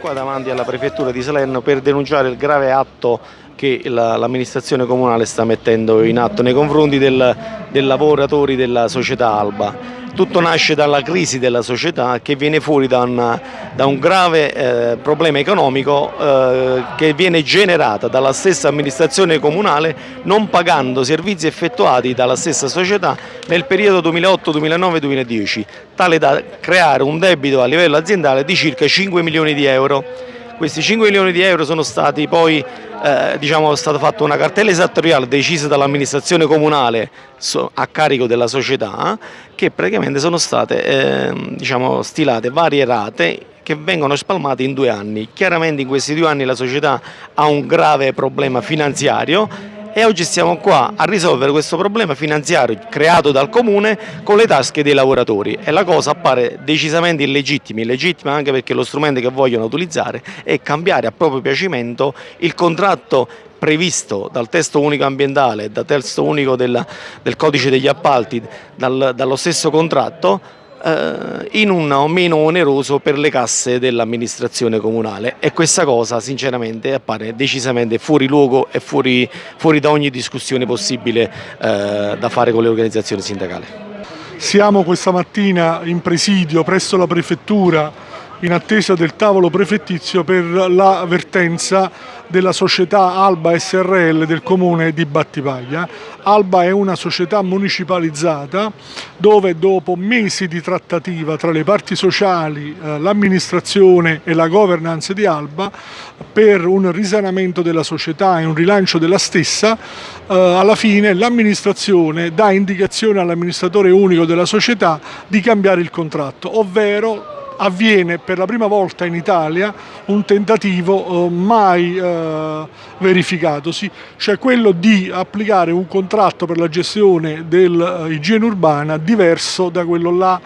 qua davanti alla prefettura di Salerno per denunciare il grave atto che l'amministrazione comunale sta mettendo in atto nei confronti del, dei lavoratori della società Alba. Tutto nasce dalla crisi della società che viene fuori da, una, da un grave eh, problema economico eh, che viene generata dalla stessa amministrazione comunale non pagando servizi effettuati dalla stessa società nel periodo 2008-2009-2010, tale da creare un debito a livello aziendale di circa 5 milioni di euro. Questi 5 milioni di euro sono stati poi, eh, diciamo, è stata fatta una cartella esattoriale decisa dall'amministrazione comunale a carico della società che praticamente sono state eh, diciamo, stilate varie rate che vengono spalmate in due anni. Chiaramente in questi due anni la società ha un grave problema finanziario e oggi siamo qua a risolvere questo problema finanziario creato dal comune con le tasche dei lavoratori. E la cosa appare decisamente illegittima, illegittima anche perché lo strumento che vogliono utilizzare è cambiare a proprio piacimento il contratto previsto dal testo unico ambientale, dal testo unico del, del codice degli appalti, dal, dallo stesso contratto eh, in un meno oneroso per le casse dell'amministrazione comunale e questa cosa sinceramente appare decisamente fuori luogo e fuori, fuori da ogni discussione possibile eh, da fare con le organizzazioni sindacali. Siamo questa mattina in presidio presso la prefettura in attesa del tavolo prefettizio per l'avvertenza della società Alba SRL del comune di Battipaglia. Alba è una società municipalizzata dove dopo mesi di trattativa tra le parti sociali, eh, l'amministrazione e la governance di Alba per un risanamento della società e un rilancio della stessa, eh, alla fine l'amministrazione dà indicazione all'amministratore unico della società di cambiare il contratto, ovvero avviene per la prima volta in Italia un tentativo eh, mai eh, verificatosi, cioè quello di applicare un contratto per la gestione dell'igiene eh, urbana diverso da quello là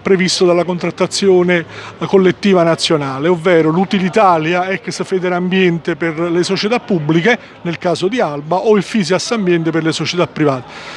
previsto dalla contrattazione collettiva nazionale, ovvero l'Utilitalia ex Federambiente per le società pubbliche, nel caso di Alba, o il Fisias Ambiente per le società private.